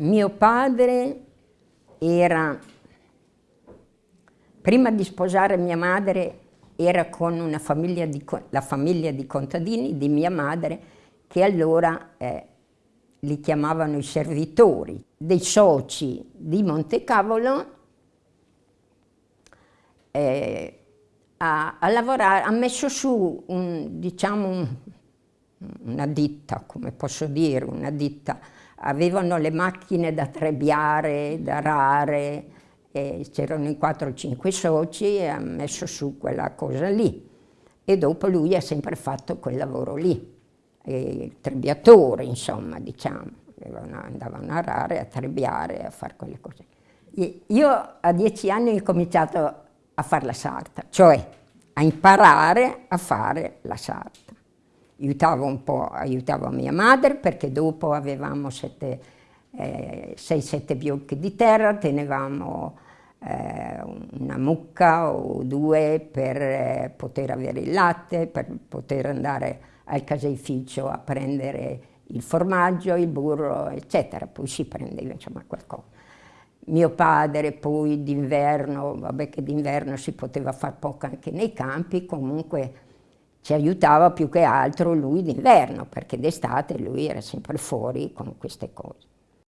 Mio padre era, prima di sposare mia madre, era con famiglia di, la famiglia di contadini di mia madre, che allora eh, li chiamavano i servitori, dei soci di Montecavolo, eh, a, a, lavorare, ha messo su un, diciamo un, una ditta, come posso dire, una ditta. Avevano le macchine da trebbiare, da rare, c'erano in 4 o 5 soci e ha messo su quella cosa lì. E dopo lui ha sempre fatto quel lavoro lì, il trebbiatore, insomma, diciamo. Andavano a rare, a trebbiare, a fare quelle cose. Io a dieci anni ho cominciato a fare la sarta, cioè a imparare a fare la sarta. Aiutavo un po', aiutavo mia madre perché dopo avevamo 6-7 eh, biocchi di terra, tenevamo eh, una mucca o due per eh, poter avere il latte, per poter andare al caseificio a prendere il formaggio, il burro, eccetera. Poi si prendeva insomma qualcosa. Mio padre poi d'inverno, vabbè che d'inverno si poteva fare poco anche nei campi, comunque ci aiutava più che altro lui d'inverno, perché d'estate lui era sempre fuori con queste cose.